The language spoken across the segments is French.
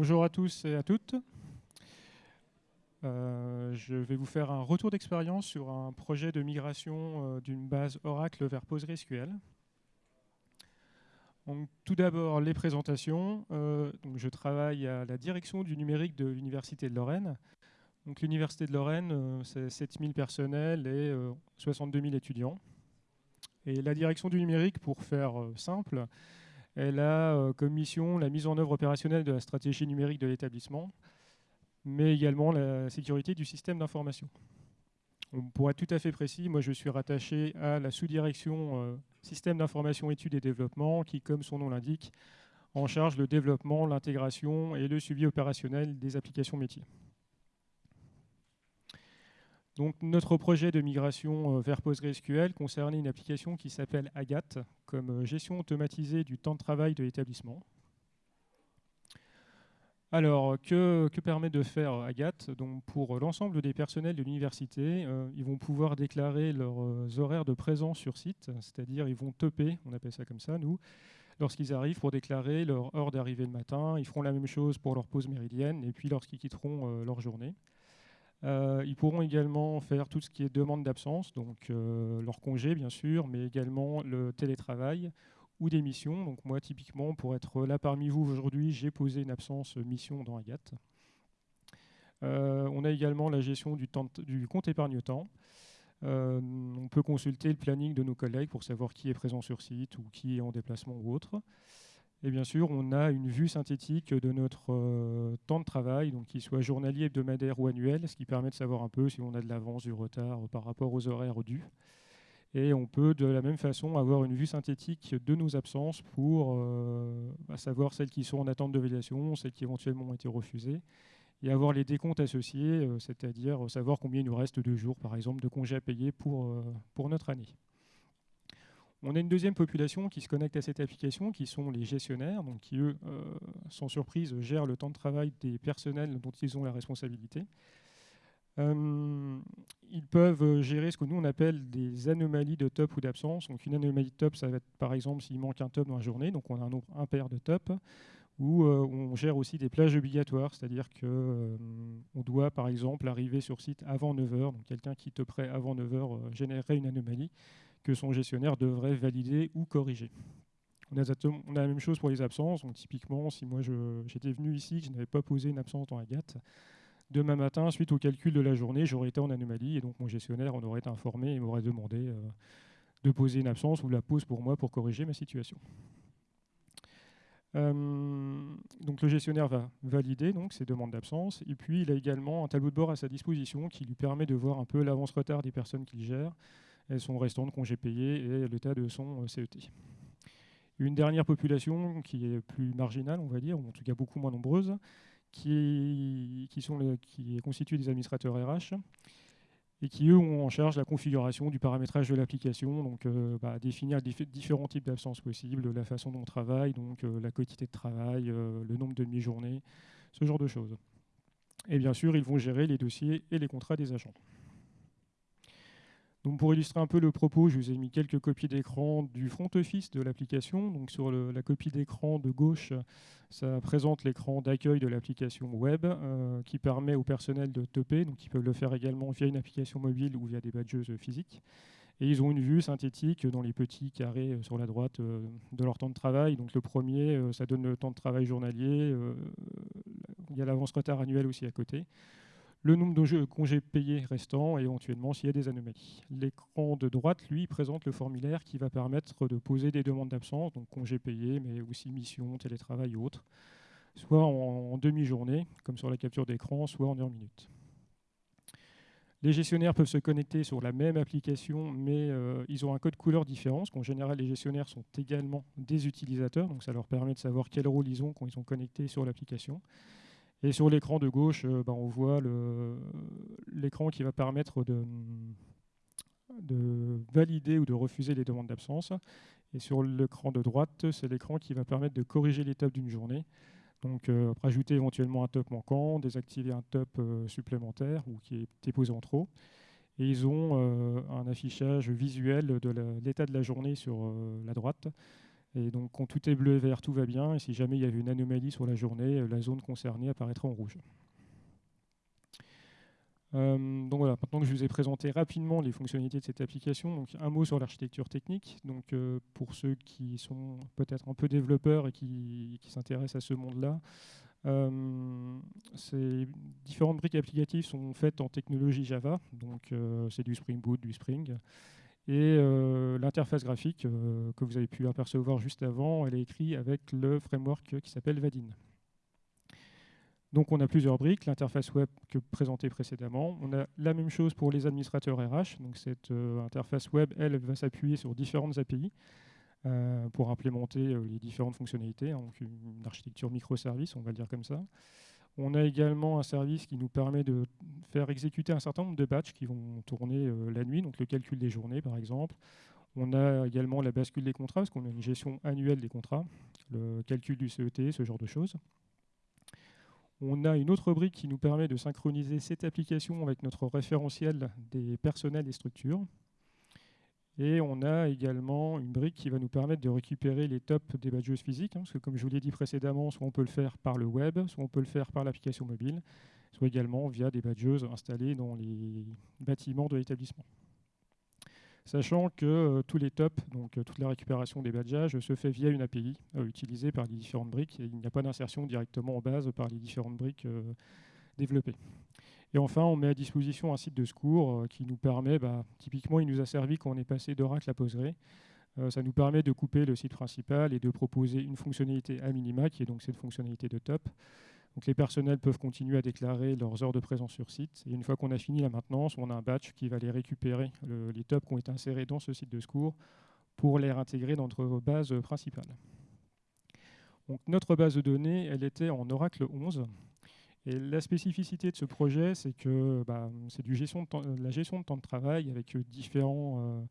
Bonjour à tous et à toutes. Euh, je vais vous faire un retour d'expérience sur un projet de migration euh, d'une base Oracle vers PostgreSQL. Donc, tout d'abord, les présentations. Euh, je travaille à la direction du numérique de l'Université de Lorraine. L'Université de Lorraine, c'est 7000 personnels et 62 000 étudiants. Et la direction du numérique, pour faire simple, elle a comme mission la mise en œuvre opérationnelle de la stratégie numérique de l'établissement, mais également la sécurité du système d'information. Pour être tout à fait précis, moi je suis rattaché à la sous-direction euh, système d'information, études et développement, qui, comme son nom l'indique, en charge le développement, l'intégration et le suivi opérationnel des applications métiers. Donc, notre projet de migration euh, vers PostgreSQL concernait une application qui s'appelle Agathe, comme euh, gestion automatisée du temps de travail de l'établissement. Alors, que, permet de faire Agathe Donc, Pour l'ensemble des personnels de l'université, euh, ils vont pouvoir déclarer leurs euh, horaires de présence sur site, c'est-à-dire ils vont toper, on appelle ça comme ça, nous, lorsqu'ils arrivent pour déclarer leur heure d'arrivée le matin. Ils feront la même chose pour leur pause méridienne et puis lorsqu'ils quitteront euh, leur journée. Ils pourront également faire tout ce qui est demande d'absence, donc leur congé bien sûr, mais également le télétravail ou des missions. Donc moi, typiquement, pour être là parmi vous aujourd'hui, j'ai posé une absence mission dans Agathe. Euh, on a également la gestion du, du compte épargne-temps. Euh, on peut consulter le planning de nos collègues pour savoir qui est présent sur site ou qui est en déplacement ou autre. Et bien sûr, on a une vue synthétique de notre euh, temps de travail, donc qu'il soit journalier, hebdomadaire ou annuel, ce qui permet de savoir un peu si on a de l'avance, du retard par rapport aux horaires dus. Et on peut de la même façon avoir une vue synthétique de nos absences pour euh, bah, savoir celles qui sont en attente de validation, celles qui éventuellement ont été refusées, et avoir les décomptes associés, euh, c'est-à-dire savoir combien il nous reste de jours, par exemple, de congés à payer pour, euh, pour notre année. On a une deuxième population qui se connecte à cette application, qui sont les gestionnaires, donc qui, eux, sans surprise, gèrent le temps de travail des personnels dont ils ont la responsabilité. Euh, ils peuvent gérer ce que nous on appelle des anomalies de top ou d'absence. Donc une anomalie de top, ça va être par exemple s'il manque un top dans la journée, donc on a un nombre impair de top, ou euh, on gère aussi des plages obligatoires, c'est-à-dire qu'on euh, doit par exemple arriver sur site avant 9h, donc quelqu'un qui te prêt avant 9h générerait une anomalie que son gestionnaire devrait valider ou corriger. On a, la même chose pour les absences, typiquement si moi j'étais venu ici, que je n'avais pas posé une absence dans Agathe, Demain matin, suite au calcul de la journée, j'aurais été en anomalie et donc mon gestionnaire en aurait été informé et m'aurait demandé euh, de poser une absence ou la pause pour moi pour corriger ma situation. Euh, donc le gestionnaire va valider donc ces demandes d'absence et puis il a également un tableau de bord à sa disposition qui lui permet de voir un peu l'avance-retard des personnes qu'il gère, et son restant de congés payés et l'état de son euh, CET. Une dernière population qui est plus marginale, on va dire, ou en tout cas beaucoup moins nombreuse, qui, est constitué des administrateurs RH et qui, eux, ont en charge la configuration du paramétrage de l'application, donc euh, bah, définir différents types d'absences possibles, la façon dont on travaille, donc euh, la quantité de travail, le nombre de demi-journées, ce genre de choses. Et bien sûr, ils vont gérer les dossiers et les contrats des agents pour illustrer un peu le propos, je vous ai mis quelques copies d'écran du front office de l'application. Donc sur la copie d'écran de gauche, ça présente l'écran d'accueil de l'application web euh, qui permet au personnel de toper, donc ils peuvent le faire également via une application mobile ou via des badges physiques. Et ils ont une vue synthétique dans les petits carrés euh, sur la droite euh, de leur temps de travail. Donc le premier, ça donne le temps de travail journalier. il y a l'avance retard annuel aussi à côté le nombre de congés payés restants et éventuellement s'il y a des anomalies. L'écran de droite, lui, présente le formulaire qui va permettre de poser des demandes d'absence, donc congés payés, mais aussi mission, télétravail ou autre, soit en, demi-journée, comme sur la capture d'écran, soit en heure minute. Les gestionnaires peuvent se connecter sur la même application, mais euh, ils ont un code couleur différent, parce qu'en général, les gestionnaires sont également des utilisateurs, donc ça leur permet de savoir quel rôle ils ont quand ils sont connectés sur l'application. Et sur l'écran de gauche, euh, ben, on voit l'écran qui va permettre de, de, valider ou de refuser les demandes d'absence. Et sur l'écran de droite, c'est l'écran qui va permettre de corriger l'étape d'une journée. Donc euh, rajouter éventuellement un top manquant, désactiver un top euh, supplémentaire ou qui est déposé en trop. Et ils ont un affichage visuel de l'état de la journée sur la droite Et donc quand tout est bleu et vert, tout va bien. Et si jamais il y avait une anomalie sur la journée, la zone concernée apparaîtra en rouge. donc voilà, maintenant que je vous ai présenté rapidement les fonctionnalités de cette application, donc un mot sur l'architecture technique. Donc pour ceux qui sont peut-être un peu développeurs et qui s'intéressent à ce monde-là, euh, ces différentes briques applicatives sont faites en technologie Java, donc euh, c'est du Spring Boot, du Spring. Et euh, l'interface graphique que vous avez pu apercevoir juste avant, elle est écrite avec le framework qui s'appelle Vadin. Donc on a plusieurs briques, l'interface web que présenté précédemment. On a la même chose pour les administrateurs RH. Donc cette interface web, elle, va s'appuyer sur différentes API. Euh, pour implémenter euh, les différentes fonctionnalités, hein, donc une architecture microservice, on va le dire comme ça. On a également un service qui nous permet de faire exécuter un certain nombre de batchs qui vont tourner euh, la nuit, donc le calcul des journées par exemple. On a également la bascule des contrats, parce qu'on a une gestion annuelle des contrats, le calcul du CET, ce genre de choses. On a une autre brique qui nous permet de synchroniser cette application avec notre référentiel des personnels et structures. Et on a également une brique qui va nous permettre de récupérer les tops des badges physiques, hein, parce que comme je vous l'ai dit précédemment, soit on peut le faire par le web, soit on peut le faire par l'application mobile, soit également via des badges installés dans les bâtiments de l'établissement. Sachant que euh, tous les tops, donc euh, toute la récupération des badges, se fait via une API euh, utilisée par les différentes briques, et il n'y a pas d'insertion directement en base par les différentes briques développées. Et enfin, on met à disposition un site de secours euh, qui nous permet, bah, typiquement, il nous a servi quand on est passé d'Oracle à Postgre. Euh, ça nous permet de couper le site principal et de proposer une fonctionnalité à minima, qui est donc cette fonctionnalité de top. Donc les personnels peuvent continuer à déclarer leurs heures de présence sur site. Et une fois qu'on a fini la maintenance, on a un batch qui va les récupérer, les tops qui ont été insérés dans ce site de secours, pour les réintégrer dans notre base principale. Donc notre base de données, elle était en Oracle 11. La spécificité de ce projet, c'est que bah, c'est de la gestion de temps de travail avec euh, différents euh,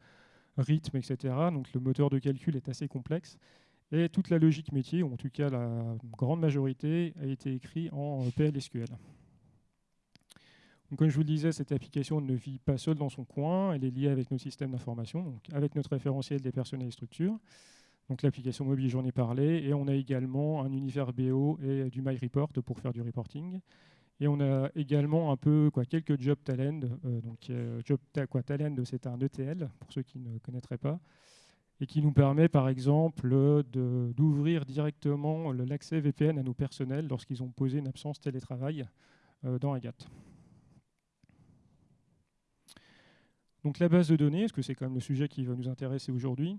rythmes, etc. Donc le moteur de calcul est assez complexe. Et toute la logique métier, ou en tout cas la grande majorité, a été écrite en euh, PLSQL. Comme je vous le disais, cette application ne vit pas seule dans son coin, elle est liée avec nos systèmes d'information, avec notre référentiel des personnels et structures. Donc l'application mobile, j'en ai parlé. Et on a également un univers BO et du MyReport pour faire du reporting. Et on a également un peu quelques job talent. Euh, donc job quoi, talent, c'est un ETL pour ceux qui ne connaîtraient pas, et qui nous permet par exemple d'ouvrir directement l'accès VPN à nos personnels lorsqu'ils ont posé une absence télétravail euh, dans Agathe. Donc la base de données, parce que c'est quand même le sujet qui va nous intéresser aujourd'hui?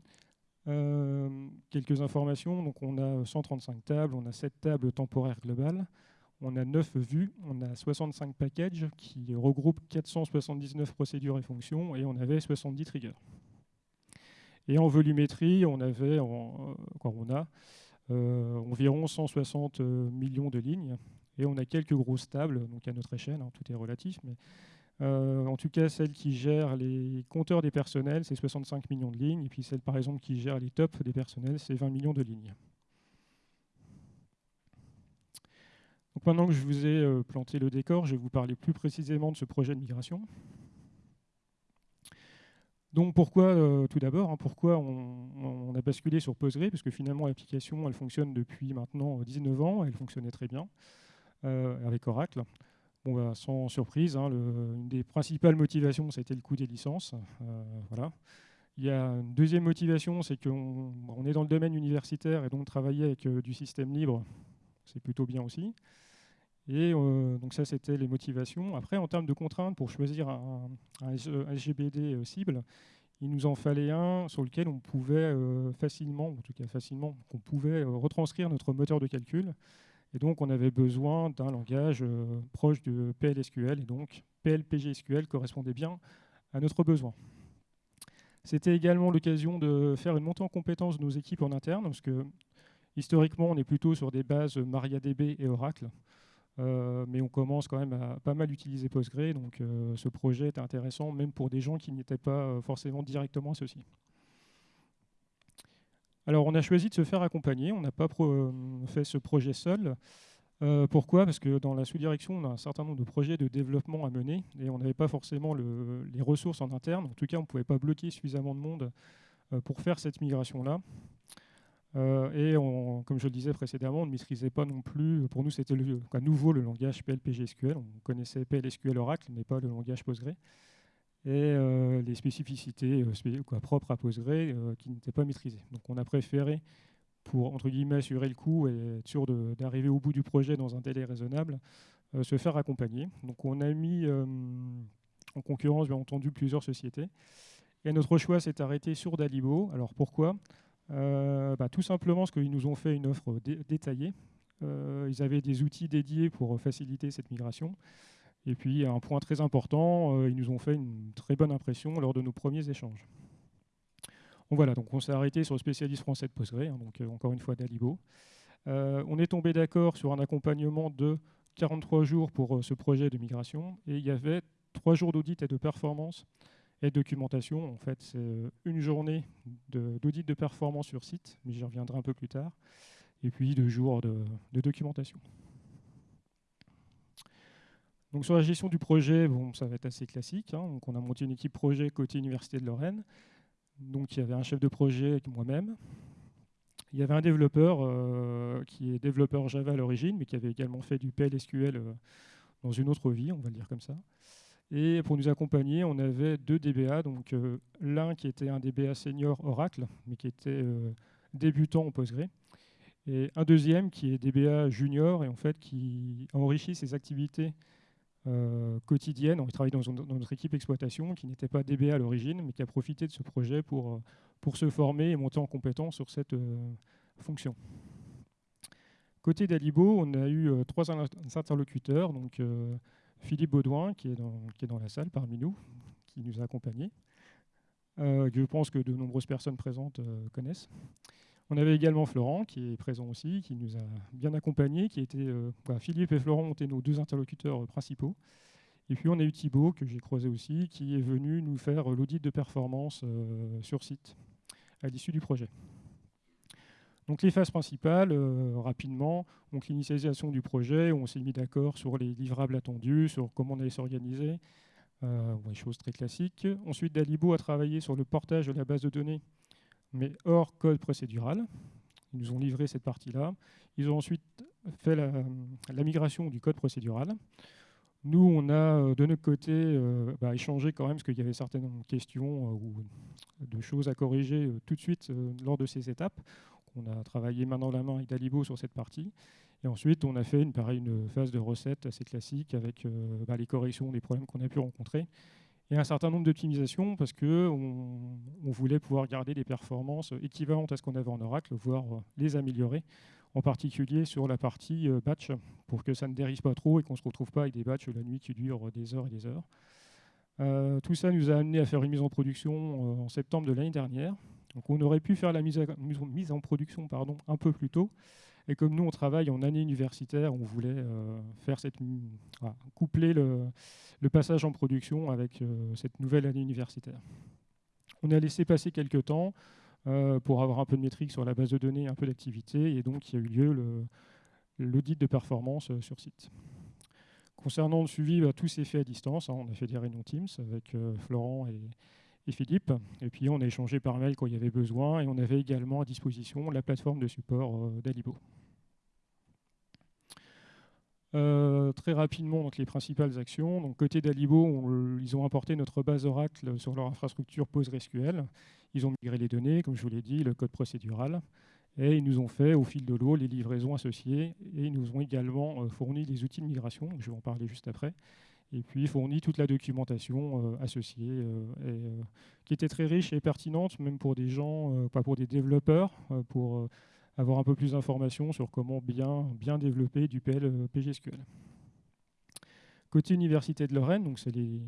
Euh, quelques informations, donc on a 135 tables, on a 7 tables temporaires globales, on a 9 vues, on a 65 packages qui regroupent 479 procédures et fonctions, et on avait 70 triggers. Et en volumétrie, on avait, euh, a euh, environ 160 millions de lignes, et on a quelques grosses tables, donc à notre échelle, hein, tout est relatif, euh, en tout cas, celle qui gère les compteurs des personnels, c'est 65 millions de lignes. Et puis celle, par exemple, qui gère les tops des personnels, c'est 20 millions de lignes. Donc maintenant que je vous ai euh, planté le décor, je vais vous parler plus précisément de ce projet de migration. Donc pourquoi, euh, tout d'abord, hein, pourquoi on, a basculé sur Postgre? Parce que finalement, l'application, elle fonctionne depuis maintenant 19 ans, elle fonctionnait très bien avec Oracle. Bah, sans surprise, hein, une des principales motivations, c'était le coût des licences. Euh, voilà. Il y a une deuxième motivation, c'est qu'on on est dans le domaine universitaire et donc travailler avec euh, du système libre, c'est plutôt bien aussi. Et euh, donc ça, c'était les motivations. Après, en termes de contraintes, pour choisir un, un SGBD cible, il nous en fallait un sur lequel on pouvait facilement, en tout cas facilement, qu'on pouvait retranscrire notre moteur de calcul et donc, on avait besoin d'un langage euh, proche de PLSQL, et donc PLPGSQL correspondait bien à notre besoin. C'était également l'occasion de faire une montée en compétence de nos équipes en interne, parce que historiquement, on est plutôt sur des bases MariaDB et Oracle, euh, mais on commence quand même à pas mal utiliser Postgre, donc euh, ce projet est intéressant même pour des gens qui n'étaient pas forcément directement associés. Alors on a choisi de se faire accompagner, on n'a pas euh, fait ce projet seul. Euh, pourquoi? Parce que dans la sous-direction, on a un certain nombre de projets de développement à mener et on n'avait pas forcément les ressources en interne. En tout cas, on ne pouvait pas bloquer suffisamment de monde euh, pour faire cette migration-là. et comme je le disais précédemment, on ne maîtrisait pas non plus, pour nous c'était nouveau le langage PLPGSQL, on connaissait PLSQL Oracle, mais pas le langage Postgre, et les spécificités propres à Postgre qui n'étaient pas maîtrisées. Donc on a préféré pour entre guillemets assurer le coup et être sûr d'arriver au bout du projet dans un délai raisonnable, euh, se faire accompagner. Donc on a mis euh, en concurrence bien entendu plusieurs sociétés. Et notre choix s'est arrêté sur Dalibo. Alors pourquoi? Euh, bah, Tout simplement parce qu'ils nous ont fait une offre détaillée. ils avaient des outils dédiés pour faciliter cette migration. Et puis, un point très important, ils nous ont fait une très bonne impression lors de nos premiers échanges voilà, donc on s'est arrêté sur le spécialiste français de Postgre, hein, donc euh, encore une fois Dalibo. Euh, on est tombé d'accord sur un accompagnement de 43 jours pour euh, ce projet de migration et il y avait 3 jours d'audit et de performance et de documentation. En fait, c'est une journée d'audit de, performance sur site, mais j'y reviendrai un peu plus tard, et puis deux jours de, documentation. Donc sur la gestion du projet, ça va être assez classique. Hein. On a monté une équipe projet côté Université de Lorraine. Donc il y avait un chef de projet avec moi-même. Il y avait un développeur euh, qui est développeur Java à l'origine, mais qui avait également fait du PLSQL euh, dans une autre vie, on va le dire comme ça. Et pour nous accompagner, on avait deux DBA, donc euh, l'un qui était un DBA senior Oracle, mais qui était débutant en Postgre, et un deuxième qui est DBA junior et en fait qui enrichit ses activités euh, quotidienne. On travaille dans, notre équipe exploitation qui n'était pas DBA à l'origine, mais qui a profité de ce projet pour, euh, se former et monter en compétence sur cette euh, fonction. Côté d'Alibo, on a eu trois interlocuteurs. Donc, Philippe Baudouin, qui est, dans, qui est dans la salle parmi nous, qui nous a accompagnés, je pense que de nombreuses personnes présentes connaissent. On avait également Florent, qui est présent aussi, qui nous a bien accompagnés, qui était, euh, Philippe et Florent ont été nos deux interlocuteurs euh, principaux. Et puis on a eu Thibaut, que j'ai croisé aussi, qui est venu nous faire l'audit de performance euh, sur site à l'issue du projet. Donc les phases principales, rapidement, donc l'initialisation du projet, on s'est mis d'accord sur les livrables attendus, sur comment on allait s'organiser, euh, des choses très classiques. Ensuite, Dalibo a travaillé sur le portage de la base de données mais hors code procédural. Ils nous ont livré cette partie-là. Ils ont ensuite fait la, migration du code procédural. Nous, on a euh, de notre côté euh, bah, échangé quand même, parce qu'il y avait certaines questions euh, ou de choses à corriger tout de suite lors de ces étapes. On a travaillé main dans la main avec Dalibo sur cette partie. Et ensuite, on a fait une, pareil, une phase de recette assez classique avec bah, les corrections des problèmes qu'on a pu rencontrer et un certain nombre d'optimisations parce qu'on on voulait pouvoir garder des performances équivalentes à ce qu'on avait en Oracle, voire euh, les améliorer, en particulier sur la partie euh, batch, pour que ça ne dérive pas trop et qu'on ne se retrouve pas avec des batchs la nuit qui durent des heures et des heures. Euh, tout ça nous a amené à faire une mise en production en septembre de l'année dernière. Donc on aurait pu faire la mise, mise en production pardon, un peu plus tôt, et comme nous, on travaille en année universitaire, on voulait euh, faire cette, coupler le, passage en production avec euh, cette nouvelle année universitaire. On a laissé passer quelques temps euh, pour avoir un peu de métrique sur la base de données, un peu d'activité, et donc il y a eu lieu l'audit de performance sur site. Concernant le suivi, bah, tout s'est fait à distance. Hein. on a fait des réunions Teams avec Florent et, et Philippe. Et puis on a échangé par mail quand il y avait besoin et on avait également à disposition la plateforme de support d'Alibo. Euh, très rapidement, donc, les principales actions. Donc, côté d'Alibo, ils ont importé notre base Oracle sur leur infrastructure PostgreSQL. Ils ont migré les données, comme je vous l'ai dit, le code procédural. Et ils nous ont fait, au fil de l'eau, les livraisons associées. Et ils nous ont également euh, fourni les outils de migration, je vais en parler juste après. Et puis fourni toute la documentation euh, associée, qui était très riche et pertinente, même pour des gens, pas pour des développeurs, pour avoir un peu plus d'informations sur comment bien, bien développer du PL PGSQL. Côté Université de Lorraine, donc c'est les,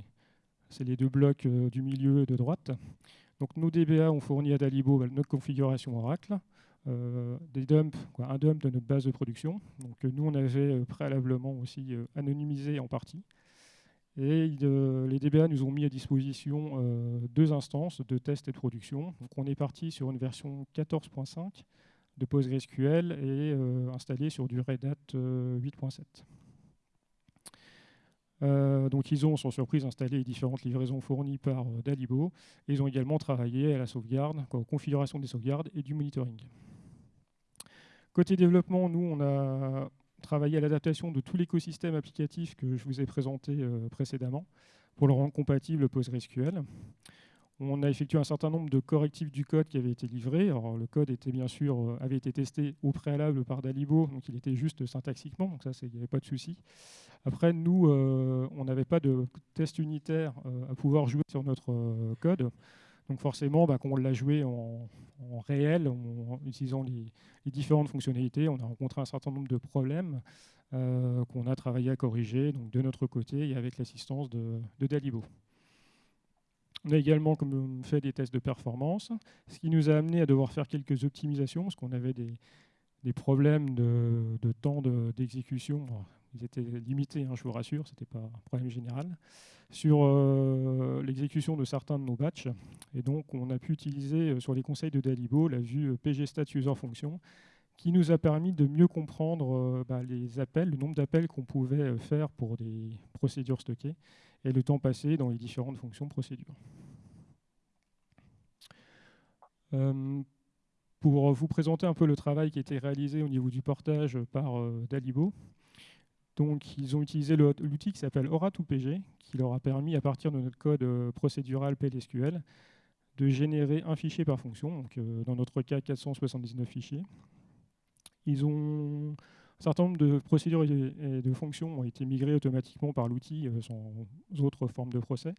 les, deux blocs euh, du milieu de droite. Donc nos DBA ont fourni à Dalibo bah, notre configuration Oracle, euh, des dumps, un dump de notre base de production. Donc nous on avait euh, préalablement aussi anonymisé en partie. Et les DBA nous ont mis à disposition deux instances de test et de production. Donc on est parti sur une version 14.5 de PostgreSQL et euh, installé sur du Red Hat 8.7. Euh, euh, donc ils ont, sans surprise, installé les différentes livraisons fournies par Dalibo. Et ils ont également travaillé à la sauvegarde, à la configuration des sauvegardes et du monitoring. Côté développement, nous, on a travaillé à l'adaptation de tout l'écosystème applicatif que je vous ai présenté précédemment pour le rendre compatible PostgreSQL. On a effectué un certain nombre de correctifs du code qui avait été livré. Le code euh, avait été testé au préalable par Dalibo, donc il était juste syntaxiquement, donc ça, il n'y avait pas de souci. Après, nous, euh, on n'avait pas de test unitaire euh, à pouvoir jouer sur notre code. Donc forcément, bah, quand on l'a joué en, réel, en, utilisant les, différentes fonctionnalités, on a rencontré un certain nombre de problèmes qu'on a travaillé à corriger donc de notre côté et avec l'assistance de Dalibo. On a également fait des tests de performance, ce qui nous a amené à devoir faire quelques optimisations, parce qu'on avait des, problèmes de, temps d'exécution. ils étaient limités, hein, je vous rassure, ce n'était pas un problème général. Sur euh, l'exécution de certains de nos batchs. Et donc, on a pu utiliser euh, sur les conseils de Dalibo la vue euh, pgstat user function, qui nous a permis de mieux comprendre bah, les appels, le nombre d'appels qu'on pouvait faire pour des procédures stockées et le temps passé dans les différentes fonctions procédures. Euh, pour vous présenter un peu le travail qui a été réalisé au niveau du portage par euh, Dalibo, donc, ils ont utilisé l'outil qui s'appelle Aura2PG, qui leur a permis, à partir de notre code euh, procédural PLSQL, de générer un fichier par fonction, donc, dans notre cas 479 fichiers. Ils ont un certain nombre de procédures et de fonctions ont été migrées automatiquement par l'outil euh, sans autre forme de procès.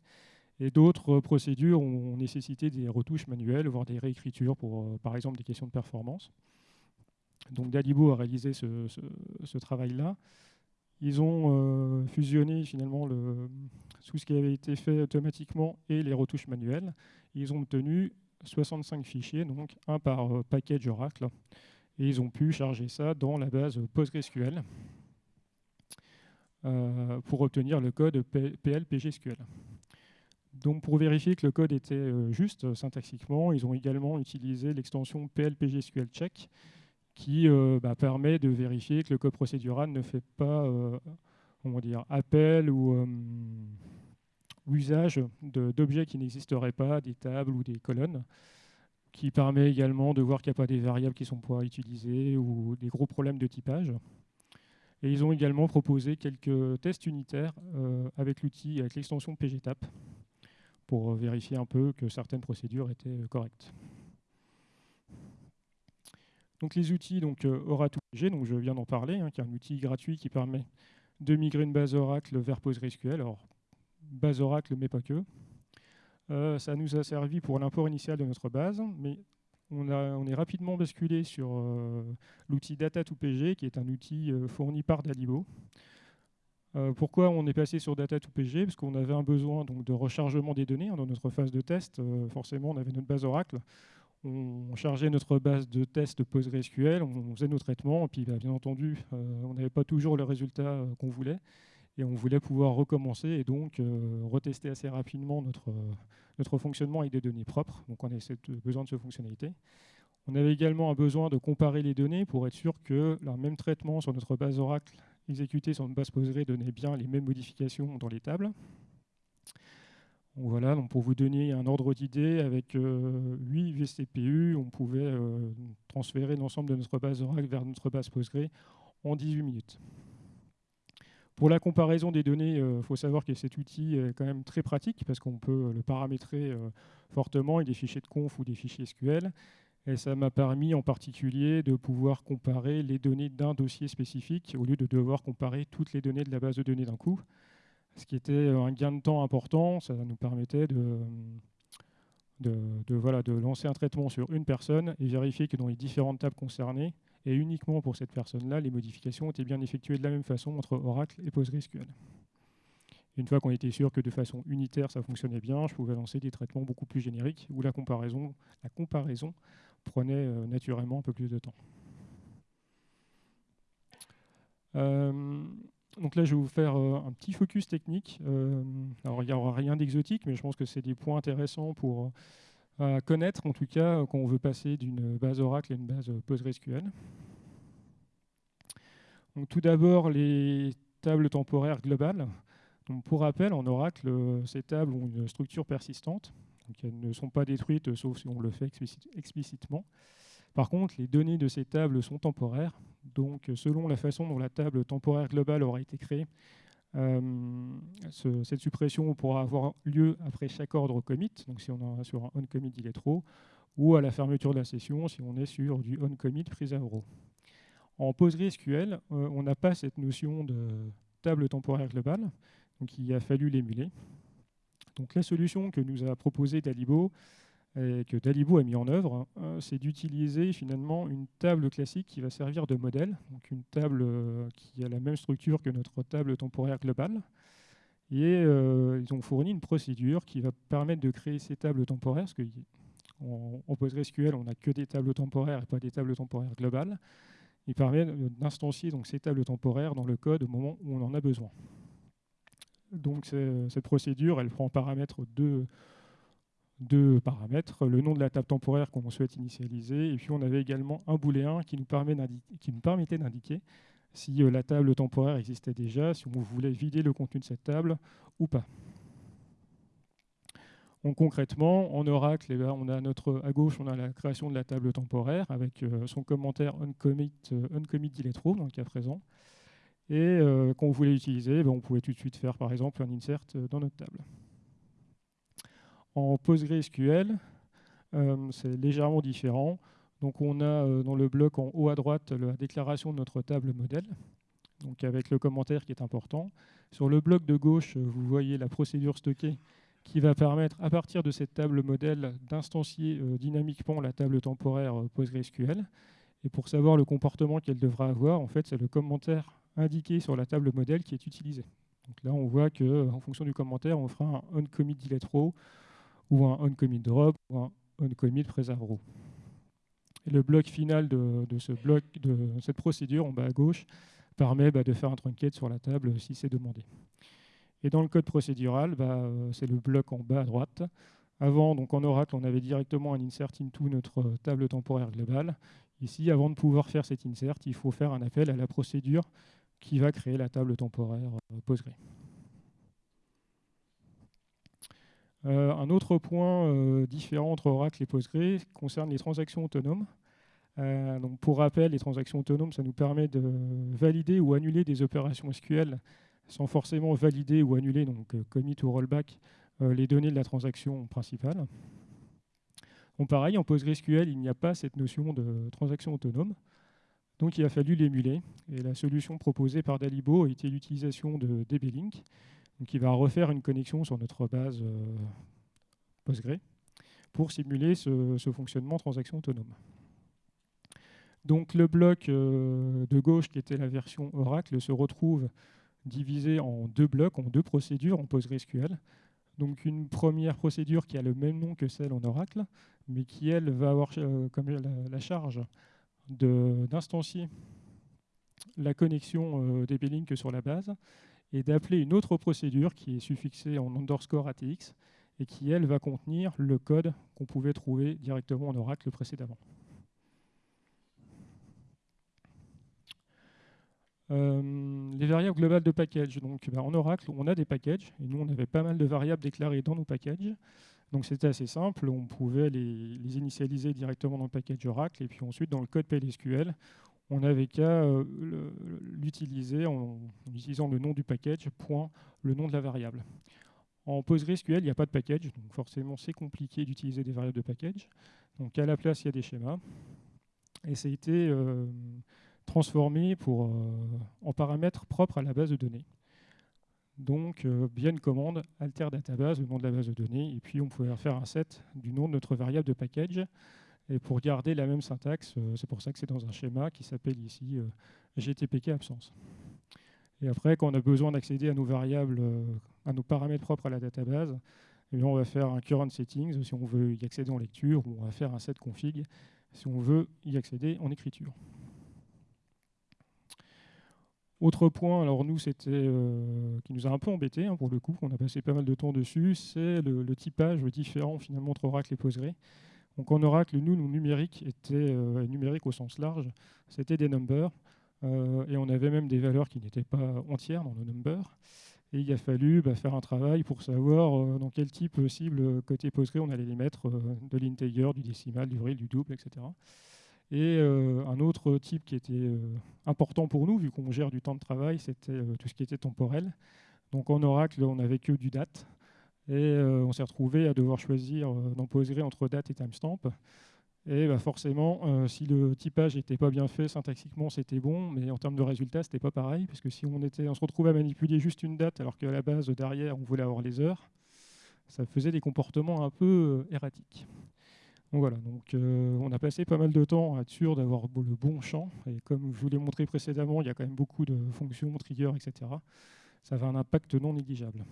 Et d'autres procédures ont nécessité des retouches manuelles, voire des réécritures pour, euh, par exemple, des questions de performance. Donc Dalibo a réalisé ce, travail-là. Ils ont euh, fusionné finalement le, tout ce qui avait été fait automatiquement et les retouches manuelles. Ils ont obtenu 65 fichiers, donc un par package Oracle et ils ont pu charger ça dans la base PostgreSQL euh, pour obtenir le code PL-PGSQL. Donc pour vérifier que le code était euh, juste syntaxiquement, ils ont également utilisé l'extension PL-PGSQL check qui euh, bah, permet de vérifier que le code procédural ne fait pas dire, appel ou usage d'objets qui n'existeraient pas, des tables ou des colonnes qui permet également de voir qu'il n'y a pas des variables qui sont pas utilisées ou des gros problèmes de typage. Et ils ont également proposé quelques tests unitaires euh, avec l'outil, avec l'extension PGTAP, pour vérifier un peu que certaines procédures étaient euh, correctes. Donc les outils, donc euh, Aura2PG, donc je viens d'en parler, hein, qui est un outil gratuit qui permet de migrer une base Oracle vers PostgreSQL. Alors, base Oracle, mais pas que. Euh, ça nous a servi pour l'import initial de notre base, mais on, est rapidement basculé sur euh, l'outil Data2PG, qui est un outil euh, fourni par Dalibo. pourquoi on est passé sur Data2PG Parce qu'on avait un besoin donc, de rechargement des données. Hein, dans notre phase de test, forcément, on avait notre base Oracle. On chargeait notre base de test PostgreSQL, on faisait nos traitements, et puis bah, bien entendu, on n'avait pas toujours le résultat qu'on voulait et on voulait pouvoir recommencer et donc euh, retester assez rapidement notre, euh, notre fonctionnement avec des données propres. Donc on a besoin de cette fonctionnalité. On avait également un besoin de comparer les données pour être sûr que le même traitement sur notre base Oracle exécuté sur une base Postgre donnait bien les mêmes modifications dans les tables. voilà, donc pour vous donner un ordre d'idée, avec 8 euh, VCPU, on pouvait transférer l'ensemble de notre base Oracle vers notre base Postgre en 18 minutes. Pour la comparaison des données, il euh, faut savoir que cet outil est quand même très pratique parce qu'on peut le paramétrer euh, fortement avec des fichiers de conf ou des fichiers SQL. Et ça m'a permis en particulier de pouvoir comparer les données d'un dossier spécifique au lieu de devoir comparer toutes les données de la base de données d'un coup. Ce qui était un gain de temps important, ça nous permettait de, de, voilà, de lancer un traitement sur une personne et vérifier que dans les différentes tables concernées, et uniquement pour cette personne-là, les modifications étaient bien effectuées de la même façon entre Oracle et PostgreSQL. Une fois qu'on était sûr que de façon unitaire ça fonctionnait bien, je pouvais lancer des traitements beaucoup plus génériques où la comparaison, la comparaison prenait euh, naturellement un peu plus de temps. Euh, donc là, je vais vous faire euh, un petit focus technique. alors, il n'y aura rien d'exotique, mais je pense que c'est des points intéressants pour à connaître, en tout cas, quand on veut passer d'une base Oracle à une base PostgreSQL. Donc, tout d'abord, les tables temporaires globales. Donc, pour rappel, en Oracle, ces tables ont une structure persistante. Donc, elles ne sont pas détruites, sauf si on le fait explicitement. Par contre, les données de ces tables sont temporaires. Donc, selon la façon dont la table temporaire globale aura été créée, cette suppression pourra avoir lieu après chaque ordre commit. Donc, si on est sur un on commit il ou à la fermeture de la session si on est sur du on commit prise à euro. En PostgreSQL, on n'a pas cette notion de table temporaire globale, donc il a fallu l'émuler. Donc la solution que nous a proposée Dalibo, et que Dalibo a mis en œuvre, hein, c'est d'utiliser finalement une table classique qui va servir de modèle, donc une table euh, qui a la même structure que notre table temporaire globale. Et euh, ils ont fourni une procédure qui va permettre de créer ces tables temporaires, parce qu'en en PostgreSQL, on n'a que des tables temporaires et pas des tables temporaires globales. Il permet d'instancier ces tables temporaires dans le code au moment où on en a besoin. Donc cette procédure, elle prend en paramètre deux, paramètres, le nom de la table temporaire qu'on souhaite initialiser, et puis on avait également un booléen qui nous, qui nous permettait d'indiquer si euh, la table temporaire existait déjà, si on voulait vider le contenu de cette table ou pas. Donc, concrètement, en Oracle, eh ben, on a à gauche, on a la création de la table temporaire avec euh, son commentaire onCommit, euh, row dans le cas présent. Et quand on voulait l'utiliser, ben, on pouvait tout de suite faire par exemple un insert dans notre table. En PostgreSQL, euh, c'est légèrement différent. Donc on a dans le bloc en haut à droite la déclaration de notre table modèle, donc avec le commentaire qui est important. Sur le bloc de gauche, vous voyez la procédure stockée qui va permettre, à partir de cette table modèle, d'instancier dynamiquement la table temporaire PostgreSQL. Et pour savoir le comportement qu'elle devra avoir, en fait, c'est le commentaire indiqué sur la table modèle qui est utilisée. Donc là, on voit qu'en fonction du commentaire, on fera un onCommit ou un onCommit drop ou un onCommit preserve row. Le bloc final de, ce bloc, de cette procédure en bas à gauche permet bah, de faire un trunket sur la table si c'est demandé. Et dans le code procédural, bah, euh, c'est le bloc en bas à droite. Avant, donc en Oracle, on avait directement un insert into notre table temporaire globale. Ici, avant de pouvoir faire cet insert, il faut faire un appel à la procédure qui va créer la table temporaire euh, Postgre. Euh, un autre point euh, différent entre Oracle et Postgre concerne les transactions autonomes. donc pour rappel, les transactions autonomes, ça nous permet de valider ou annuler des opérations SQL sans forcément valider ou annuler, donc commit ou rollback, les données de la transaction principale. Donc pareil, en PostgreSQL, il n'y a pas cette notion de transaction autonome. Donc il a fallu l'émuler. Et la solution proposée par Dalibo a été l'utilisation de DB-Link, qui va refaire une connexion sur notre base euh, Postgre pour simuler ce, fonctionnement transaction autonome. Donc le bloc euh, de gauche, qui était la version Oracle, se retrouve divisé en deux blocs, en deux procédures en PostgreSQL. Donc une première procédure qui a le même nom que celle en Oracle, mais qui, elle, va avoir euh, comme la charge d'instancier la connexion euh, des b sur la base et d'appeler une autre procédure qui est suffixée en underscore ATX et qui, elle, va contenir le code qu'on pouvait trouver directement en Oracle précédemment. Euh, les variables globales de package. Donc, bah, en Oracle, on a des packages, et nous, on avait pas mal de variables déclarées dans nos packages. Donc c'était assez simple, on pouvait les, initialiser directement dans le package Oracle et puis ensuite dans le code PLSQL, on n'avait qu'à euh, l'utiliser en, utilisant le nom du package, point le nom de la variable. En PostgreSQL, il n'y a pas de package, donc forcément c'est compliqué d'utiliser des variables de package. Donc à la place, il y a des schémas. Et ça a été euh, transformé euh, en paramètres propres à la base de données. Donc, euh, bien une commande alter database, le nom de la base de données, et puis on pouvait faire un set du nom de notre variable de package. Et pour garder la même syntaxe, euh, c'est pour ça que c'est dans un schéma qui s'appelle ici euh, GTPK absence. Et après, quand on a besoin d'accéder à nos variables, à nos paramètres propres à la database, eh on va faire un current settings si on veut y accéder en lecture, ou on va faire un set config si on veut y accéder en écriture. Autre point, alors nous, c'était euh, qui nous a un peu embêté hein, pour le coup, on a passé pas mal de temps dessus, c'est le, typage différent finalement entre Oracle et Postgre. Donc en Oracle, nous, nos numériques étaient euh, numériques au sens large, c'était des numbers, euh, et on avait même des valeurs qui n'étaient pas entières dans nos numbers. Et il a fallu bah, faire un travail pour savoir dans quel type cible côté Postgre on allait les mettre, de l'integer, du décimal, du real, du double, etc. Et un autre type qui était important pour nous, vu qu'on gère du temps de travail, c'était tout ce qui était temporel. Donc en Oracle, on n'avait que du date. Et on s'est retrouvé à devoir choisir dans Postgre entre date et timestamp. Et bah forcément, euh, si le typage n'était pas bien fait, syntaxiquement c'était bon, mais en termes de résultats, c'était pas pareil, parce que si on, se retrouvait à manipuler juste une date, alors qu'à la base, derrière, on voulait avoir les heures, ça faisait des comportements un peu euh, erratiques. Donc voilà, donc, euh, on a passé pas mal de temps à être sûr d'avoir le bon champ, et comme je vous l'ai montré précédemment, il y a quand même beaucoup de fonctions, triggers, etc. Ça avait un impact non négligeable.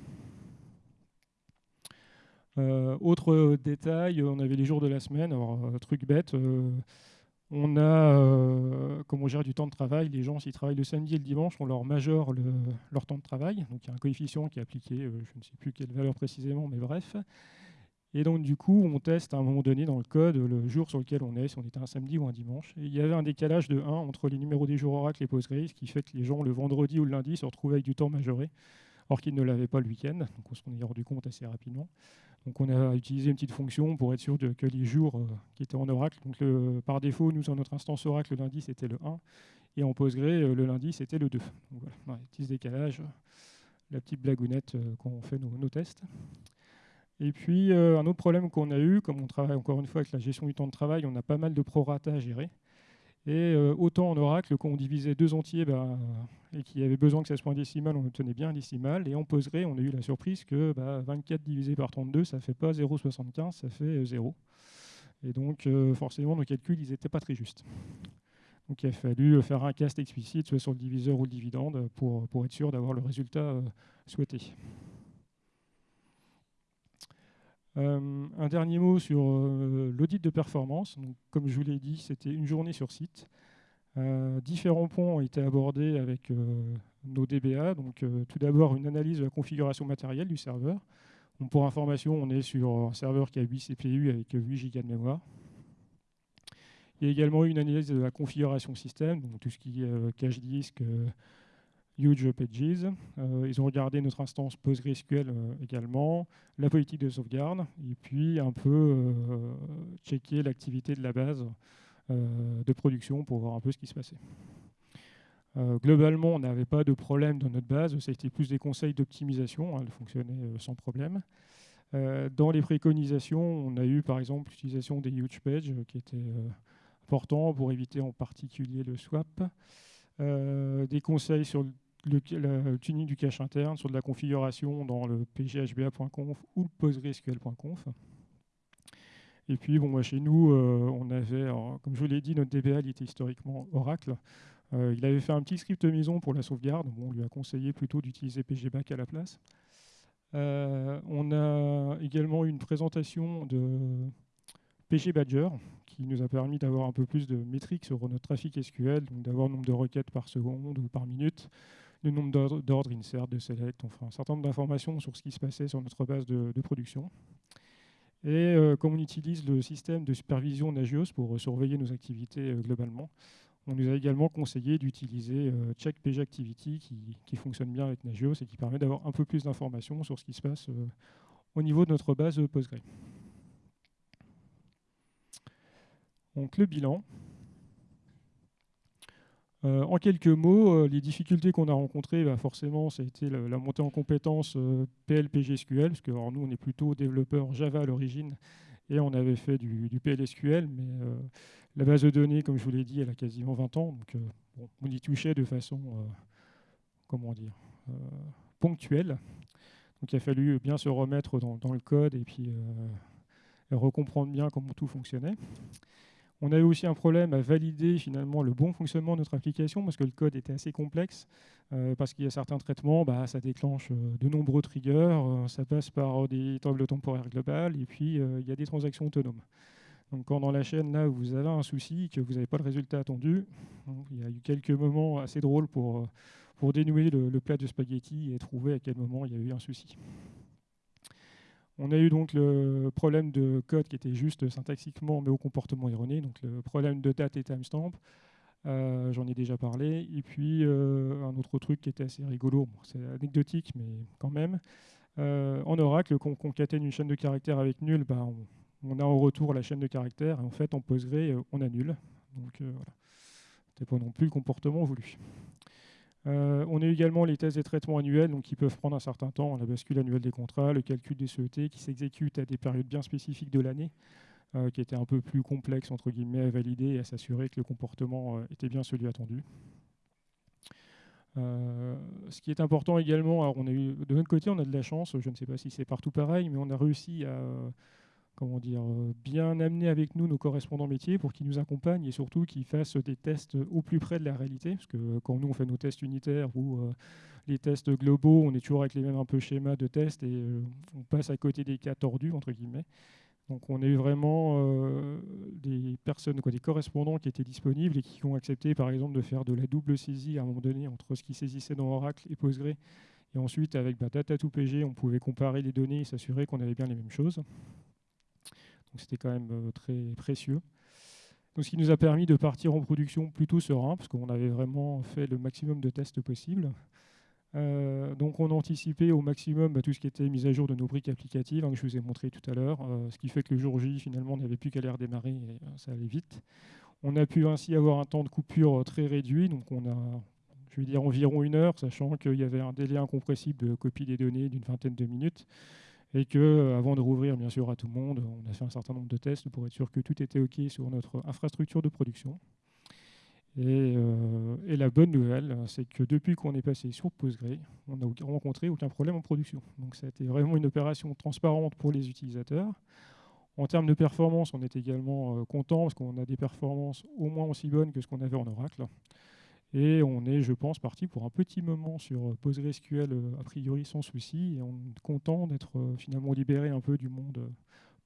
Euh, autre détail, on avait les jours de la semaine. Alors, euh, truc bête, euh, on a, comme on gère du temps de travail, les gens, s'ils travaillent le samedi et le dimanche, on leur majore leur temps de travail. Donc, il y a un coefficient qui est appliqué, je ne sais plus quelle valeur précisément, mais bref. Et donc, du coup, on teste à un moment donné dans le code le jour sur lequel on est, si on était un samedi ou un dimanche. Il y avait un décalage de 1 entre les numéros des jours Oracle et Postgre, ce qui fait que les gens, le vendredi ou le lundi, se retrouvaient avec du temps majoré, alors qu'ils ne l'avaient pas le week-end. Donc, on s'en est rendu compte assez rapidement. Donc on a utilisé une petite fonction pour être sûr que les jours euh, qui étaient en Oracle, donc par défaut, nous, dans notre instance Oracle, le lundi, c'était le 1, et en Postgre, euh, le lundi, c'était le 2. Donc voilà, petit décalage, la petite blagounette euh, quand on fait nos, tests. Et puis, un autre problème qu'on a eu, comme on travaille encore une fois avec la gestion du temps de travail, on a pas mal de prorata à gérer. Et euh, autant en Oracle, quand on divisait deux entiers bah, et qu'il y avait besoin que ça soit un décimal, on obtenait bien un décimal. Et en Postgre, on a eu la surprise que 24 bah, divisé par 32, ça ne fait pas 0,75, ça fait 0. Euh, et donc, euh, forcément, nos calculs, ils n'étaient pas très justes. Donc, il a fallu faire un cast explicite, soit sur le diviseur ou le dividende, pour être sûr d'avoir le résultat souhaité. Euh, un dernier mot sur euh, l'audit de performance. comme je vous l'ai dit, c'était une journée sur site. Euh, différents points ont été abordés avec nos DBA. Donc, tout d'abord, une analyse de la configuration matérielle du serveur. pour information, on est sur un serveur qui a 8 CPU avec 8 Go de mémoire. Il y a également une analyse de la configuration système, donc tout ce qui est cache disque, Huge Pages. Euh, ils ont regardé notre instance PostgreSQL euh, également, la politique de sauvegarde, et puis un peu euh, checker l'activité de la base de production pour voir un peu ce qui se passait. globalement, on n'avait pas de problème dans notre base, été plus des conseils d'optimisation, hein, elle fonctionnait sans problème. dans les préconisations, on a eu par exemple l'utilisation des huge pages qui était important pour éviter en particulier le swap. des conseils sur le tuning du cache interne sur de la configuration dans le pghba.conf ou le postgresql.conf. Et puis, bon, chez nous, euh, on avait, comme je vous l'ai dit, notre DBA était historiquement Oracle. Euh, il avait fait un petit script maison pour la sauvegarde. Bon, on lui a conseillé plutôt d'utiliser pgback à la place. Euh, on a également une présentation de PG Badger qui nous a permis d'avoir un peu plus de métriques sur notre trafic SQL, donc d'avoir le nombre de requêtes par seconde ou par minute, le nombre d'ordres insert, de select, enfin un certain nombre d'informations sur ce qui se passait sur notre base de, production. Et euh, comme on utilise le système de supervision Nagios pour euh, surveiller nos activités euh, globalement, on nous a également conseillé d'utiliser Check Activity qui, fonctionne bien avec Nagios et qui permet d'avoir un peu plus d'informations sur ce qui se passe au niveau de notre base Postgre. Donc le bilan. Euh, en quelques mots, euh, les difficultés qu'on a rencontrées, bah, forcément, ça a été la, montée en compétences euh, PL-PGSQL, parce que nous, on est plutôt développeurs Java à l'origine, et on avait fait du, PLSQL, mais la base de données, comme je vous l'ai dit, elle a quasiment 20 ans, donc on y touchait de façon, comment dire, ponctuelle. Donc il a fallu bien se remettre dans, dans le code et puis recomprendre bien comment tout fonctionnait. On avait aussi un problème à valider finalement le bon fonctionnement de notre application parce que le code était assez complexe, euh, parce qu'il y a certains traitements, bah, ça déclenche euh, de nombreux triggers, euh, ça passe par des tables temporaires globales, et puis il y a des transactions autonomes. Donc quand dans la chaîne, là, vous avez un souci, que vous n'avez pas le résultat attendu, il y a eu quelques moments assez drôles pour, dénouer le, le plat de spaghetti et trouver à quel moment il y a eu un souci. On a eu donc le problème de code qui était juste syntaxiquement mais au comportement erroné, donc le problème de date et timestamp. Euh, j'en ai déjà parlé. Et puis euh, un autre truc qui était assez rigolo, c'est anecdotique mais quand même. Euh, en Oracle, quand on concatène une chaîne de caractères avec nul, bah, on, a en retour la chaîne de caractères. Et en fait, en Postgre, on annule. Donc voilà, c'était pas non plus le comportement voulu. Euh, on a également les tests et traitements annuels, qui peuvent prendre un certain temps, la bascule annuelle des contrats, le calcul des CET, qui s'exécute à des périodes bien spécifiques de l'année, euh, qui étaient un peu plus complexes entre guillemets à valider et à s'assurer que le comportement euh, était bien celui attendu. ce qui est important également, de notre côté, on a de la chance, je ne sais pas si c'est partout pareil, mais on a réussi à comment dire, euh, bien amener avec nous nos correspondants métiers pour qu'ils nous accompagnent et surtout qu'ils fassent des tests au plus près de la réalité. Parce que quand nous, on fait nos tests unitaires ou euh, les tests globaux, on est toujours avec les mêmes un peu schémas de tests et euh, on passe à côté des cas tordus, entre guillemets. Donc on a eu vraiment des personnes, des correspondants qui étaient disponibles et qui ont accepté par exemple de faire de la double saisie à un moment donné entre ce qui saisissait dans Oracle et Postgre. Et ensuite avec bah, Data2PG, on pouvait comparer les données et s'assurer qu'on avait bien les mêmes choses. C'était quand même euh, très précieux. Donc, ce qui nous a permis de partir en production plutôt serein, parce qu'on avait vraiment fait le maximum de tests possibles. Euh, donc on a anticipé au maximum bah, tout ce qui était mise à jour de nos briques applicatives, hein, que je vous ai montré tout à l'heure, euh, ce qui fait que le jour J, finalement, on n'avait plus qu'à les redémarrer et ça allait vite. On a pu ainsi avoir un temps de coupure très réduit, donc on a, je vais dire, environ une heure, sachant qu'il y avait un délai incompressible de copie des données d'une vingtaine de minutes et que euh, avant de rouvrir bien sûr à tout le monde, on a fait un certain nombre de tests pour être sûr que tout était OK sur notre infrastructure de production. Et, euh, la bonne nouvelle, c'est que depuis qu'on est passé sur Postgre, on n'a rencontré aucun problème en production. Donc ça a été vraiment une opération transparente pour les utilisateurs. En termes de performance, on est également euh, content parce qu'on a des performances au moins aussi bonnes que ce qu'on avait en Oracle. Et on est, je pense, parti pour un petit moment sur PostgreSQL euh, a priori sans souci. Et on est content d'être euh, finalement libéré un peu du monde euh,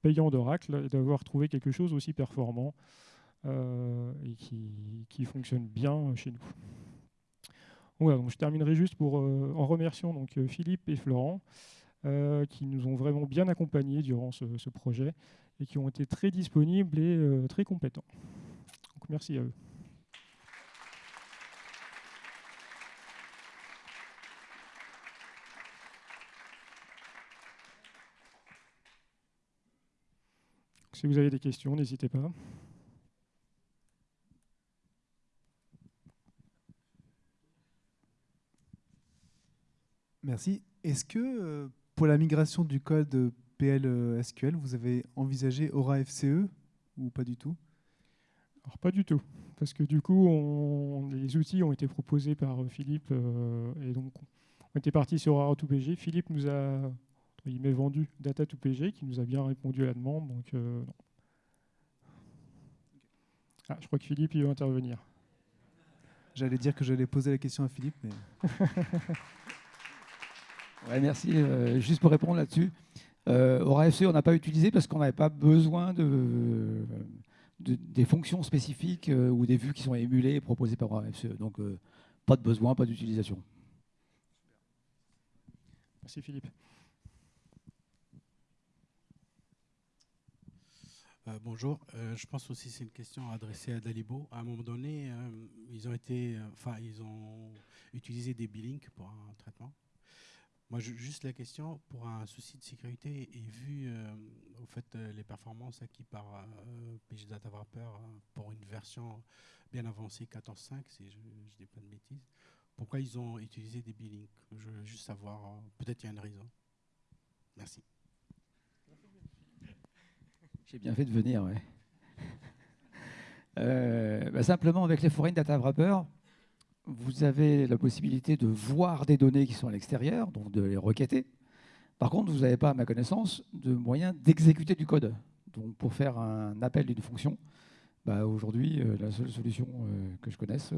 payant d'Oracle et d'avoir trouvé quelque chose aussi performant et qui, fonctionne bien chez nous. Voilà, donc je terminerai juste pour, en remerciant donc, Philippe et Florent qui nous ont vraiment bien accompagnés durant ce, ce, projet et qui ont été très disponibles et très compétents. Donc merci à eux. Si vous avez des questions, n'hésitez pas. Merci. Est-ce que euh, pour la migration du code PLSQL, vous avez envisagé Aura FCE ou pas du tout? Alors pas du tout, parce que du coup, les outils ont été proposés par Philippe euh, et donc on était parti sur Aura 2PG. Philippe nous a il m'est vendu Data2PG qui nous a bien répondu à la demande. Donc, euh, ah, je crois que Philippe il veut intervenir. J'allais dire que j'allais poser la question à Philippe, mais. ouais, merci. Euh, juste pour répondre là-dessus, euh, Aura FC, on n'a pas utilisé parce qu'on n'avait pas besoin de, des fonctions spécifiques euh, ou des vues qui sont émulées et proposées par Aura FC. Donc, pas de besoin, pas d'utilisation. Merci Philippe. Euh, bonjour. Euh, je pense aussi que c'est une question adressée à Dalibo. À un moment donné, euh, ils ont été, enfin, ils ont utilisé des billings pour un traitement. Moi, juste la question pour un souci de sécurité et vu au fait les performances acquises par PG Data Wrapper pour une version bien avancée 14.5, si je ne dis pas de bêtises, pourquoi ils ont utilisé des billings Je veux juste savoir. Peut-être il y a une raison. Merci. J'ai bien fait de venir. Euh, bah, simplement, avec les Foreign Data Wrapper, vous avez la possibilité de voir des données qui sont à l'extérieur, donc de les requêter. Par contre, vous n'avez pas, à ma connaissance, de moyen d'exécuter du code. Donc, pour faire un appel d'une fonction, bah, aujourd'hui, euh, la seule solution euh, que je connaisse,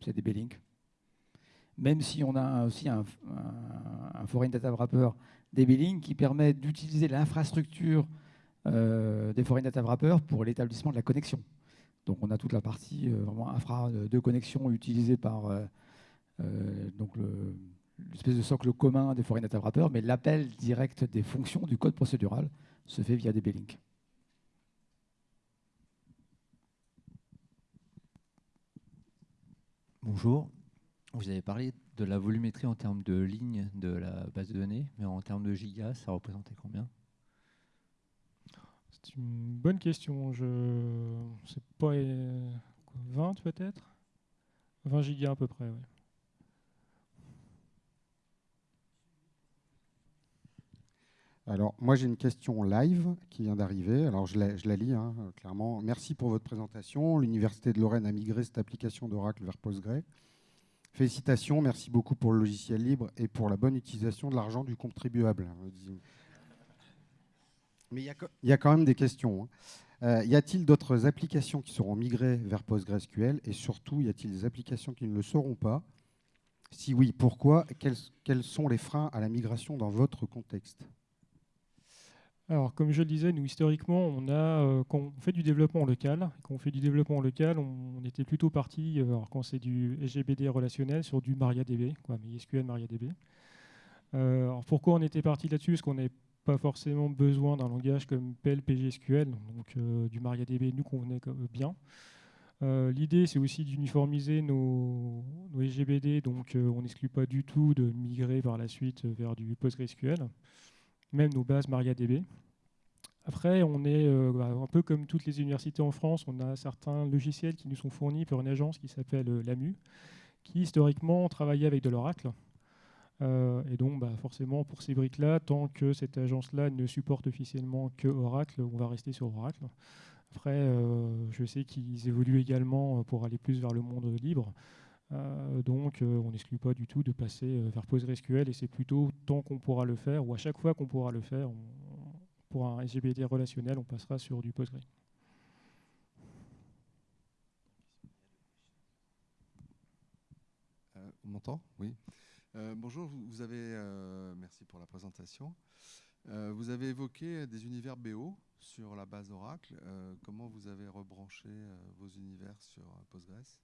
c'est des B-Link. Même si on a aussi un, Foreign Data Wrapper DB-Link qui permet d'utiliser l'infrastructure des foreign data pour l'établissement de la connexion. Donc on a toute la partie euh, vraiment infra de connexion utilisée par euh, donc l'espèce de socle commun des foreign data mais l'appel direct des fonctions du code procédural se fait via des B-Link. Bonjour. Vous avez parlé de la volumétrie en termes de lignes de la base de données, mais en termes de gigas, ça représentait combien? C'est une bonne question. Je sais pas 20 peut-être? 20 gigas à peu près, oui. Alors, moi, j'ai une question live qui vient d'arriver. Alors, je la, je la lis, hein, clairement. Merci pour votre présentation. L'Université de Lorraine a migré cette application d'Oracle vers Postgre. Félicitations, merci beaucoup pour le logiciel libre et pour la bonne utilisation de l'argent du contribuable. Mais il y, a, il y a quand même des questions. hein. Euh, y a-t-il d'autres applications qui seront migrées vers PostgreSQL Et surtout, y a-t-il des applications qui ne le seront pas? Si oui, pourquoi? Quels, quels sont les freins à la migration dans votre contexte? Alors, comme je le disais, nous, historiquement, on a, euh, quand on fait du développement local, quand on fait du développement local, on, on était plutôt parti, euh, alors quand c'est du SGBD relationnel, sur du MariaDB, quoi, MySQL MariaDB. Euh, alors pourquoi on était parti là-dessus? Parce qu'on n'avait pas forcément besoin d'un langage comme PL, PGSQL, donc euh, du MariaDB nous convenait co- bien. Euh, L'idée, c'est aussi d'uniformiser nos, nos SGBD, donc euh, on n'exclut pas du tout de migrer par la suite vers du PostgreSQL, même nos bases MariaDB. Après, on est bah, un peu comme toutes les universités en France, on a certains logiciels qui nous sont fournis par une agence qui s'appelle l'AMU, qui historiquement travaillait avec de l'Oracle. Euh, et donc, bah, forcément, pour ces briques-là, tant que cette agence-là ne supporte officiellement que Oracle, on va rester sur Oracle. Après, euh, je sais qu'ils évoluent également euh, pour aller plus vers le monde libre. Donc, on n'exclut pas du tout de passer vers PostgreSQL et c'est plutôt tant qu'on pourra le faire ou à chaque fois qu'on pourra le faire, pour un SGBD relationnel, on passera sur du Postgre. Euh, on m'entend? Oui. Euh, bonjour, vous, avez, euh, merci pour la présentation. Euh, vous avez évoqué des univers BO sur la base Oracle. Comment vous avez rebranché vos univers sur Postgres?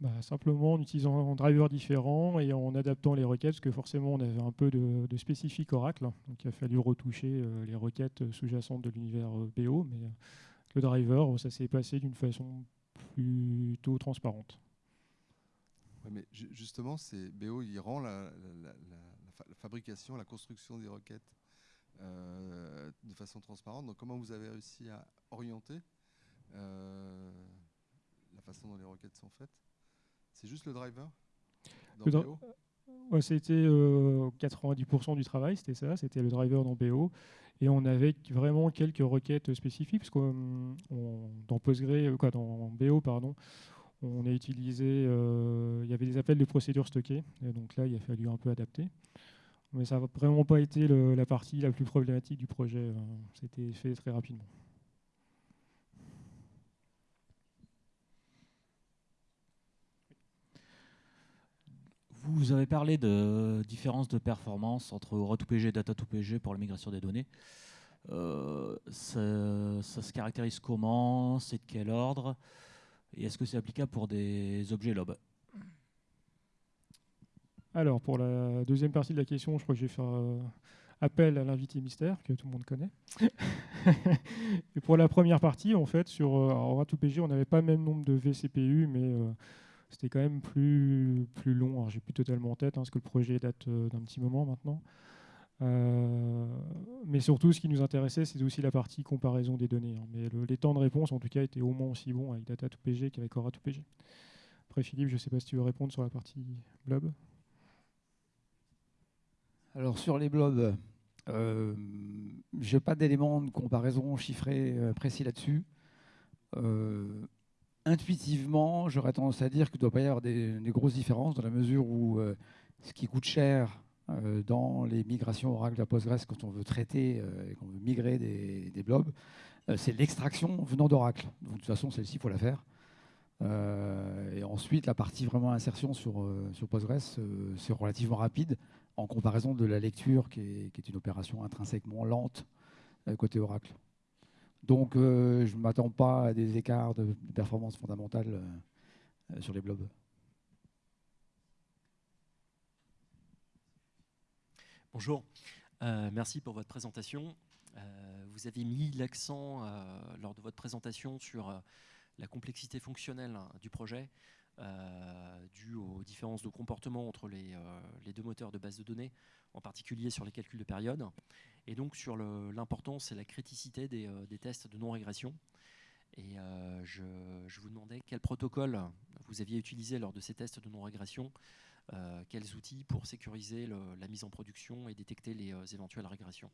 Bah, simplement en utilisant un driver différent et en adaptant les requêtes, parce que forcément on avait un peu de, de spécifique Oracle, donc il a fallu retoucher les requêtes sous-jacentes de l'univers BO, mais le driver, ça s'est passé d'une façon plutôt transparente. Ouais, mais ju- justement, c'est BO, il rend la, la- la- la- la fa- la fabrication, la construction des requêtes euh, de façon transparente. Donc, comment vous avez réussi à orienter euh, la façon dont les requêtes sont faites? C'est juste le driver dans BO Ouais, c'était euh, 90% du travail, c'était ça, c'était le driver dans BO. Et on avait vraiment quelques requêtes spécifiques, parce que euh, dans Postgre, euh, quoi, dans BO, pardon, on a utilisé, euh, il y avait des appels de procédures stockées, donc là, il a fallu un peu adapter. Mais ça n'a vraiment pas été la partie la plus problématique du projet, euh, c'était fait très rapidement. Vous avez parlé de différence de performance entre Ora2PG et Data2PG pour la migration des données. Euh, ça se caractérise comment? C'est de quel ordre? Et est-ce que c'est applicable pour des objets lob Alors, pour la deuxième partie de la question, je crois que je vais faire euh, appel à l'invité mystère, que tout le monde connaît. Et pour la première partie, en fait, sur euh, alors, Ora2PG, on n'avait pas le même nombre de vCPU, mais euh, c'était quand même plus, plus long. Alors, j'ai plus totalement en tête, hein, parce que le projet date euh, d'un petit moment maintenant. Euh, mais surtout, ce qui nous intéressait, c'est aussi la partie comparaison des données. hein. Mais le- les temps de réponse, en tout cas, étaient au moins aussi bons avec Data2PG qu'avec Ora2PG. Après, Philippe, je ne sais pas si tu veux répondre sur la partie blob. Alors sur les blobs, euh, je n'ai pas d'éléments de comparaison chiffrés euh, précis là-dessus. Intuitivement, j'aurais tendance à dire qu'il ne doit pas y avoir des, grosses différences dans la mesure où ce qui coûte cher dans les migrations Oracle à Postgres quand on veut traiter euh, et qu'on veut migrer des, blobs, euh, c'est l'extraction venant d'Oracle. De toute façon, celle-ci, il faut la faire. Euh, et ensuite, la partie vraiment insertion sur, euh, Postgres, euh, c'est relativement rapide en comparaison de la lecture qui est, qui est une opération intrinsèquement lente euh, côté Oracle. Donc, euh, je ne m'attends pas à des écarts de performance fondamentale euh, euh, sur les blobs. Bonjour, Euh, merci pour votre présentation. Euh, vous avez mis l'accent euh, lors de votre présentation sur la complexité fonctionnelle hein, du projet, due aux différences de comportement entre les, deux moteurs de base de données, en particulier sur les calculs de période, et donc sur l'importance et la criticité des, tests de non-régression. Et je, vous demandais quel protocole vous aviez utilisé lors de ces tests de non-régression, quels outils pour sécuriser la mise en production et détecter les éventuelles régressions?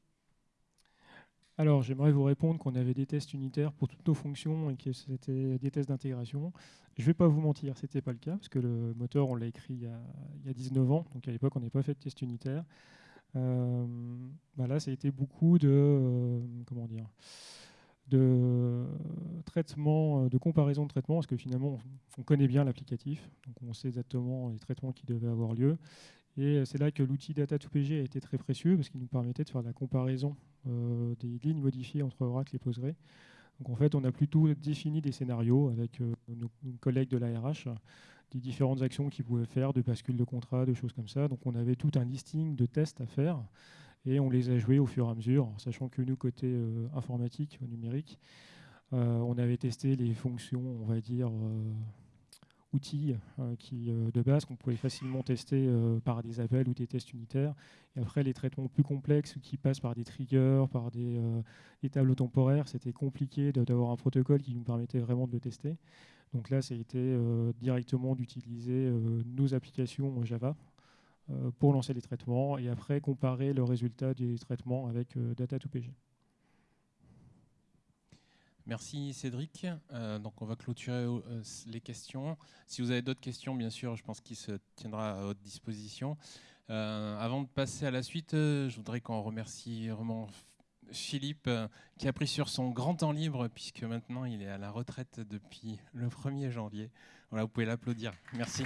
Alors, j'aimerais vous répondre qu'on avait des tests unitaires pour toutes nos fonctions et que c'était des tests d'intégration. Je ne vais pas vous mentir, ce n'était pas le cas, parce que le moteur, on l'a écrit il y, a, 19 ans, donc à l'époque, on n'avait pas fait de test unitaire. Euh, bah là, ça a été beaucoup de, euh, comment dire, de traitement, de comparaison de traitements, parce que finalement, on connaît bien l'applicatif, donc on sait exactement les traitements qui devaient avoir lieu. Et c'est là que l'outil Data2PG a été très précieux parce qu'il nous permettait de faire la comparaison euh, des lignes modifiées entre Oracle et Postgre. Donc en fait, on a plutôt défini des scénarios avec euh, nos, collègues de l'ARH, des différentes actions qu'ils pouvaient faire, de bascule de contrat, de choses comme ça. Donc on avait tout un listing de tests à faire et on les a joués au fur et à mesure, sachant que nous, côté euh, informatique, numérique, on avait testé les fonctions, on va dire, outils euh, qui, euh, de base qu'on pouvait facilement tester euh, par des appels ou des tests unitaires. Et après, les traitements plus complexes qui passent par des triggers, par des, tableaux temporaires, c'était compliqué d'avoir un protocole qui nous permettait vraiment de le tester. Donc là, ça a été directement d'utiliser nos applications Java pour lancer les traitements et après comparer le résultat des traitements avec Data2PG. Merci Cédric. Euh, donc on va clôturer euh, les questions. Si vous avez d'autres questions, bien sûr, je pense qu'il se tiendra à votre disposition. Euh, avant de passer à la suite, je voudrais qu'on remercie vraiment Philippe qui a pris sur son grand temps libre puisque maintenant il est à la retraite depuis le 1er janvier. Voilà, vous pouvez l'applaudir. Merci.